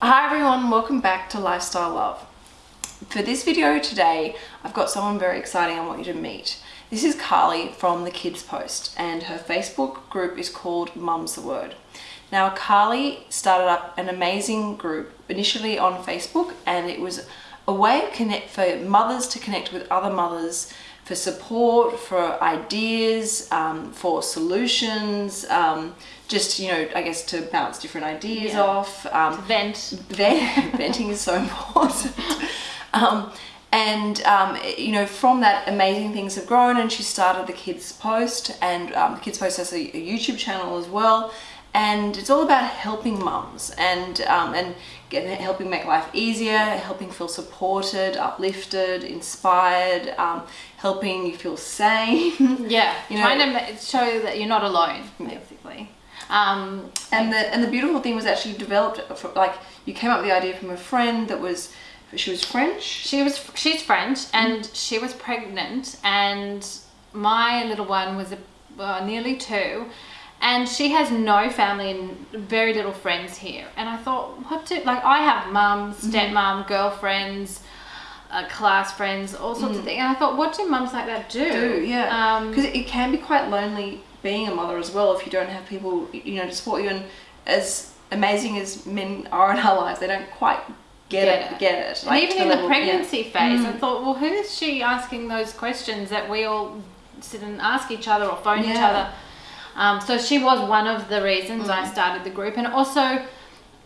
Hi everyone, welcome back to Lifestyle Love. For this video today, I've got someone very exciting I want you to meet. This is Carly from the Kids Post and her Facebook group is called Mum's the Word. Now Carly started up an amazing group initially on Facebook and it was a way connect for mothers to connect with other mothers for support, for ideas, um, for solutions, um, just, you know, I guess to bounce different ideas Yeah. off. Um, vent. Vent- venting is so important. Um, and, um, you know, from that, amazing things have grown and she started the Kids Post and um, the Kids Post has a, a YouTube channel as well. And it's all about helping mums and, um, and helping make life easier, helping feel supported, uplifted, inspired, um, helping you feel sane. Yeah, You know- trying to show that you're not alone, basically. Um, And the and the beautiful thing was actually developed for, like you came up with the idea from a friend that was she was French. she was she's French and she was pregnant and my little one was a, uh, nearly two and she has no family and very little friends here and I thought what do like I have mum stepmom girlfriends uh, class friends all sorts of things and I thought what do mums like that do Do yeah, um, because it can be quite lonely being a mother as well if you don't have people you know to support you. And as amazing as men are in our lives, they don't quite get, Get it, it. get it. And even in the level- yeah. pregnancy phase, I thought, well, who is she asking those questions that we all sit and ask each other or phone each other? Um, so she was one of the reasons I started the group, and also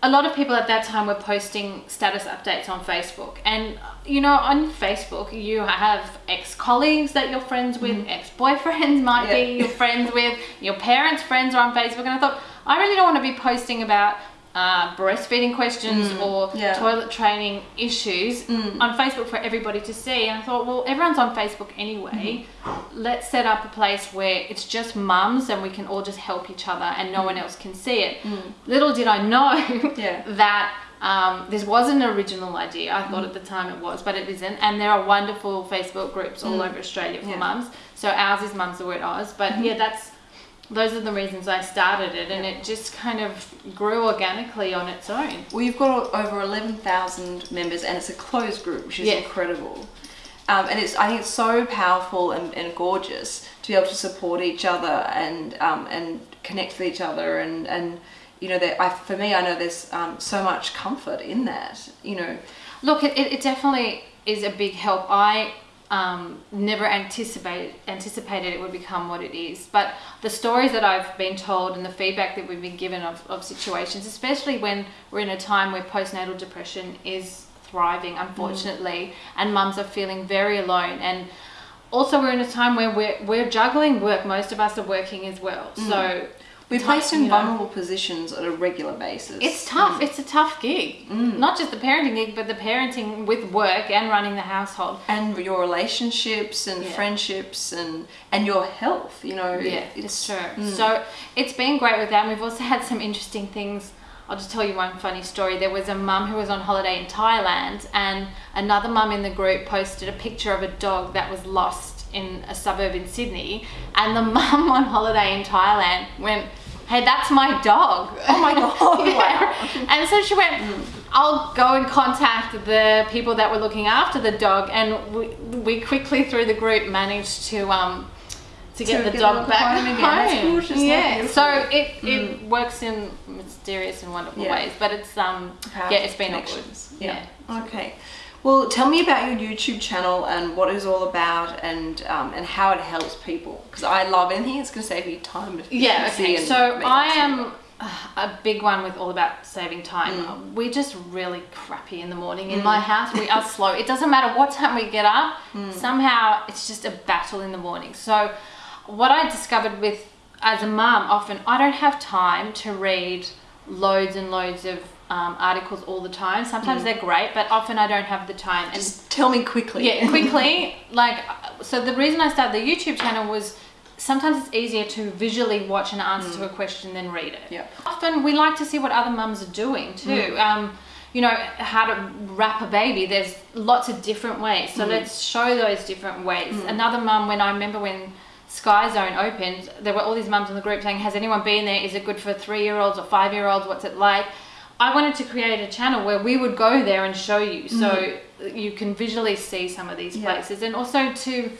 a lot of people at that time were posting status updates on Facebook. And you know, on Facebook, you have ex-colleagues that you're friends with, ex-boyfriends might Yeah. be you're friends with, your parents' friends are on Facebook, and I thought I really don't want to be posting about. Uh, breastfeeding questions mm. or yeah. toilet training issues mm. on Facebook for everybody to see. And I thought, well, everyone's on Facebook anyway. Mm-hmm. Let's set up a place where it's just mums and we can all just help each other and no one mm. else can see it. Little did I know Yeah. that um, this was an original idea. I thought at the time it was, but it isn't. And there are wonderful Facebook groups all over Australia for Yeah. mums. So ours is Mums the Word Oz. But mm-hmm. yeah, that's those are the reasons I started it, and it just kind of grew organically on its own. Well, you've got over 11,000 members and it's a closed group, which is Yeah. incredible. Um, and it's, I think it's so powerful and, and gorgeous to be able to support each other and, um, and connect with each other. And, and you know, that I, for me, I know there's um, so much comfort in that, you know. Look, it, it, it definitely is a big help. I um, never anticipated anticipated it would become what it is, but the stories that I've been told and the feedback that we've been given of, of situations, especially when we're in a time where postnatal depression is thriving, unfortunately, and mums are feeling very alone and. Also, we're in a time where we're, we're juggling work. Most of us are working as well. So We're placed in you know, vulnerable positions on a regular basis. It's tough. Mm. It's a tough gig. Mm. Not just the parenting gig, but the parenting with work and running the household. and your relationships and Yeah. friendships and and your health, you know. Yeah, it's true. Mm. So it's been great with that. And we've also had some interesting things. I'll just tell you one funny story. There was a mum who was on holiday in Thailand, and another mum in the group posted a picture of a dog that was lost in a suburb in Sydney. And the mum on holiday in Thailand went, Hey, that's my dog. Oh my God, Yeah. wow. And so she went, I'll go and contact the people that were looking after the dog. And we, we quickly, through the group, managed to. Um, to get To the get dog back home home. gorgeous, Yeah. So it, it works in mysterious and wonderful Yeah. ways, but it's um Powerful yeah, it's been all good. connections. Yeah. Okay. Well, tell me about your YouTube channel and what it's all about and um, and how it helps people. Because I love anything that's going to save you time. and Yeah, okay. So I am uh, a big one with all about saving time. We're just really crappy in the morning in my house. We are slow. It doesn't matter what time we get up. Somehow it's just a battle in the morning. So what I discovered with as a mum, often I don't have time to read loads and loads of um, articles all the time. Sometimes mm. they're great, but often I don't have the time. And Just tell me quickly. yeah, quickly. Like, so the reason I started the YouTube channel was sometimes it's easier to visually watch an answer to mm. a question than read it. Yeah. Often we like to see what other mums are doing mm. too. Um, you know, how to wrap a baby. There's lots of different ways. So let's show those different ways. Another mum, when I remember when Sky Zone opened, there were all these mums in the group saying, "Has anyone been there? Is it good for three-year-olds or five-year-olds? What's it like?" I wanted to create a channel where we would go there and show you, so you can visually see some of these. Yeah. places, and also to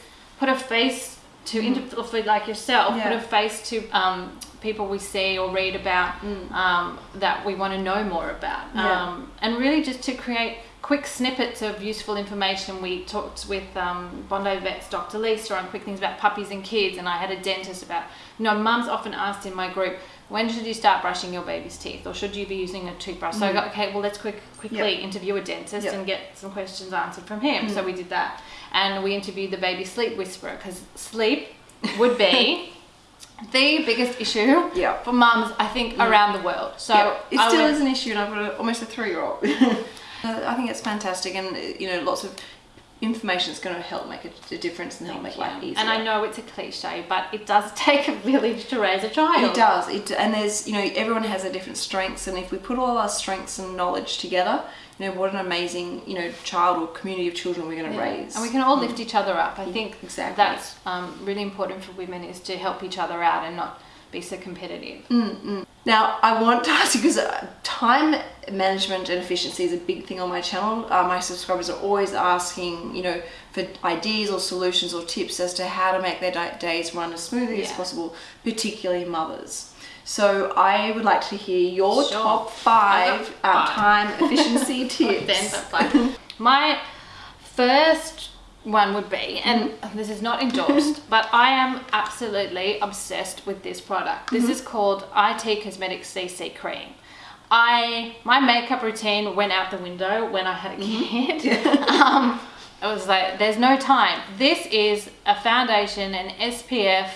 put a face to or like yourself. Yeah. put a face to um, people we see or read about um, that we want to know more about, Mm. Yeah. um, and really just to create quick snippets of useful information. We talked with um, Bondi Vets Dr. Lisa on quick things about puppies and kids, and I had a dentist about, you know, mums often asked in my group, when should you start brushing your baby's teeth, or should you be using a toothbrush? So I got, okay, well, let's quick, quickly Mm. Yeah. interview a dentist Yeah. and get some questions answered from him. Mm. So we did that, and we interviewed the baby sleep whisperer because sleep would be. The biggest issue Yeah. for mums, I think, around the world. So it still went- is an issue, and I've got a, almost a three-year-old. Uh, I think it's fantastic, and uh, you know, lots of information is going to help make a, a difference and help make life easier. And I know it's a cliche, but it does take a village to raise a child. It does. It and there's you know everyone has their different strengths, and if we put all our strengths and knowledge together, you know what an amazing you know child or community of children we're going to Yeah. raise. And we can all lift mm. each other up. I mm. think Exactly. that's um, really important for women is to help each other out and not be so competitive. Mm, Now, I want to ask you because uh, time management and efficiency is a big thing on my channel. Uh, my subscribers are always asking, you know, for ideas or solutions or tips as to how to make their days run as smoothly as possible, particularly mothers. So I would like to hear your Sure. top five, uh, five. time efficiency tips. my first one would be, and Mm-hmm. this is not endorsed, but I am absolutely obsessed with this product. This Mm-hmm. is called IT Cosmetics CC Cream. I my makeup routine went out the window when I had a Mm-hmm. kid. um, I was like, there's no time. This is a foundation, an SPF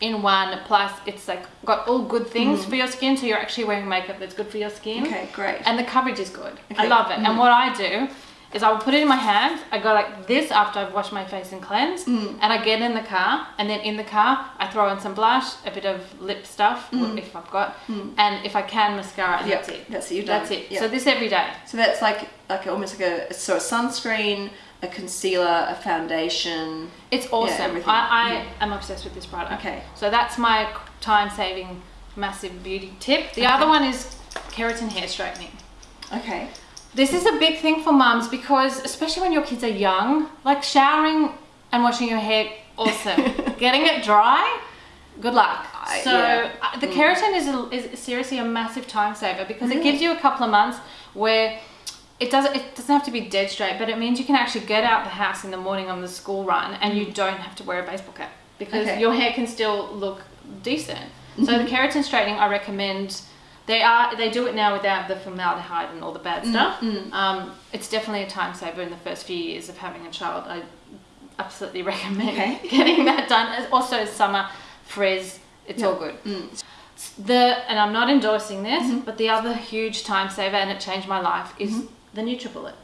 in one, plus it's like got all good things for your skin. So you're actually wearing makeup that's good for your skin. Mm-hmm. Okay, great. And the coverage is good. I love it. Mm. And what I do is I will put it in my hand. I go like this after I've washed my face and cleansed. Mm. And I get in the car. And then in the car, I throw in some blush, a bit of lip stuff, if I've got. And if I can, mascara. And Mm. Yep, that's it. that's it, you're done. That's it. Yep. So this every day. So that's like like almost like a so a sunscreen, a concealer, a foundation. It's awesome. everything. I, I Yeah. am obsessed with this product. Okay. So that's my time saving massive beauty tip. The other one is keratin hair straightening. Okay. This is a big thing for mums because, especially when your kids are young, like showering and washing your hair, awesome. Getting it dry, good luck. So yeah. uh, the keratin is, a, is seriously a massive time saver because it gives you a couple of months where it doesn't it doesn't have to be dead straight, but it means you can actually get out the house in the morning on the school run and you don't have to wear a baseball cap because Okay. your hair can still look decent. So the keratin straightening, I recommend. They are they do it now without the formaldehyde and all the bad mm, stuff. Mm. Um, it's definitely a time saver in the first few years of having a child. I absolutely recommend Okay. getting that done. Also, summer frizz, it's all good. Mm. The and I'm not endorsing this, mm-hmm. but the other huge time saver and it changed my life is mm-hmm. the NutriBullet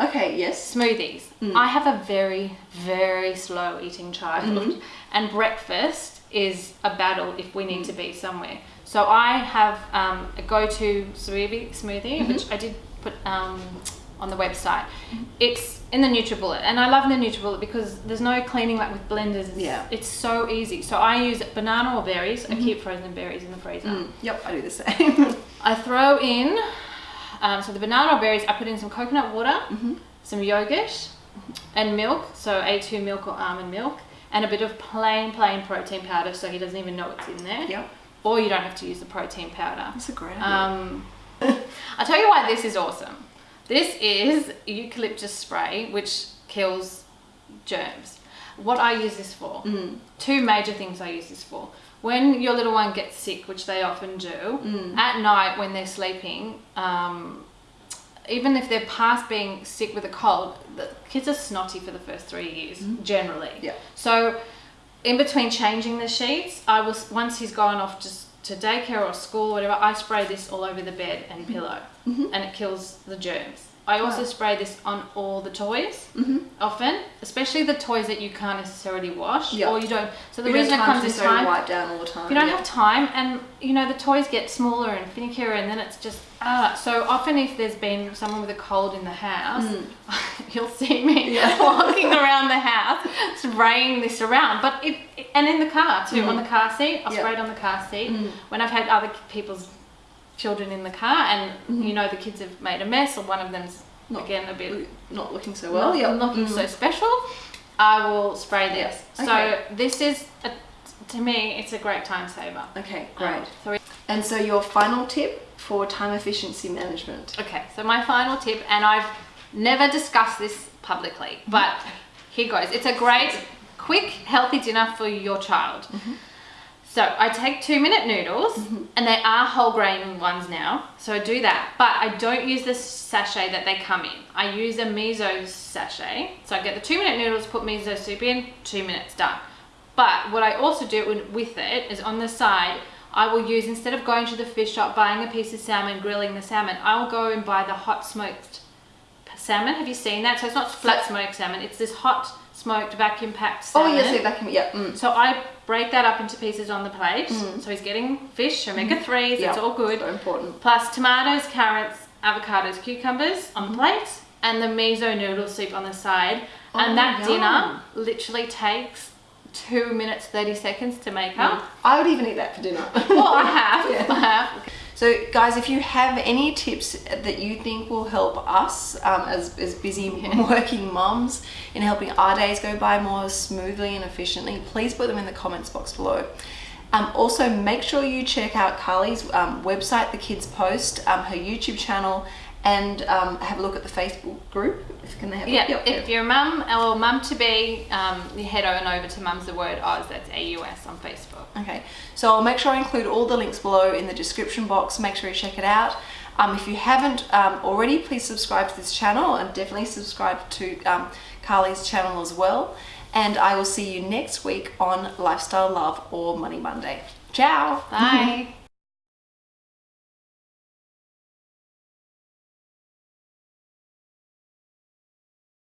Okay. Yes. smoothies. I have a very, very slow eating child, mm-hmm. and breakfast is a battle if we need to be somewhere. So I have um, a go-to smoothie, smoothie which I did put um, on the website. It's in the NutriBullet, and I love the NutriBullet because there's no cleaning like with blenders. It's, Yeah. it's so easy. So I use banana or berries. I keep frozen berries in the freezer. Mm, yep. I do the same. I throw in, um, so the banana or berries, I put in some coconut water, some yogurt, and milk, so A2 milk or almond milk, and a bit of plain, plain protein powder so he doesn't even know it's in there. yep. Or you don't have to use the protein powder. That's a great idea. Um, I'll tell you why this is awesome. This is eucalyptus spray, which kills germs. What I use this for, two major things I use this for. When your little one gets sick, which they often do, at night when they're sleeping, um, even if they're past being sick with a cold, the kids are snotty for the first three years, generally. Yeah. So, in between changing the sheets, I was once he's gone off just to daycare or school or whatever, I spray this all over the bed and mm-hmm. pillow, mm-hmm. and it kills the germs. I also spray this on all the toys, mm-hmm. often, especially the toys that you can't necessarily wash Yeah. or you don't. So the We reason it comes to time, wipe down all the time. you don't yeah. have time, and you know the toys get smaller and finickier, and then it's just ah. So often, if there's been someone with a cold in the house, mm. you'll see me Yeah. walking around the house spraying this around. But it, and in the car too, on the car seat, I Yeah. spray it on the car seat. When I've had other people's children in the car and you know the kids have made a mess or one of them's. Not- again a bit Not looking so well. not, yeah. not looking Mm. so special, I will spray this. Okay. So this is, a, to me, it's a great time saver. Okay, Um, great. so And so your final tip for time efficiency management. Okay, so my final tip, and I've never discussed this publicly, but here goes. It's a great, quick, healthy dinner for your child. Mm-hmm. So I take two minute noodles, mm-hmm. and they are whole grain ones now, so I do that. But I don't use the sachet that they come in. I use a miso sachet. So I get the two minute noodles, put miso soup in, two minutes done. But what I also do with- with it is on the side, I will use instead of going to the fish shop, buying a piece of salmon, grilling the salmon, I'll go and buy the hot smoked salmon. Have you seen that? So it's not flat smoked salmon, it's this hot smoked vacuum packed salmon. Oh yes, yeah, vacuum. Yeah. Mm. So I break that up into pieces on the plate. So he's getting fish, omega 3s, Yeah. it's all good. So important. Plus tomatoes, carrots, avocados, cucumbers on Mm-hmm. the plate, and the miso noodle soup on the side. Oh, and that dinner literally takes two minutes, 30 seconds to make up. I would even eat that for dinner. Well, I have. Yeah. I have. So, guys, if you have any tips that you think will help us um, as, as busy working mums in helping our days go by more smoothly and efficiently, please put them in the comments box below. Um, also, make sure you check out Carly's um, website, The Kids Post, um, her YouTube channel, and um, have a look at the Facebook group. If can they have a Yeah, look? if you're a mum or mum to be, um, you head on over to Mum's the Word Oz, that's AUS on Facebook. Okay, so I'll make sure I include all the links below in the description box. Make sure you check it out. Um, if you haven't um, already, please subscribe to this channel and definitely subscribe to um, Carly's channel as well. And I will see you next week on Lifestyle Love or Money Monday. Ciao! Bye.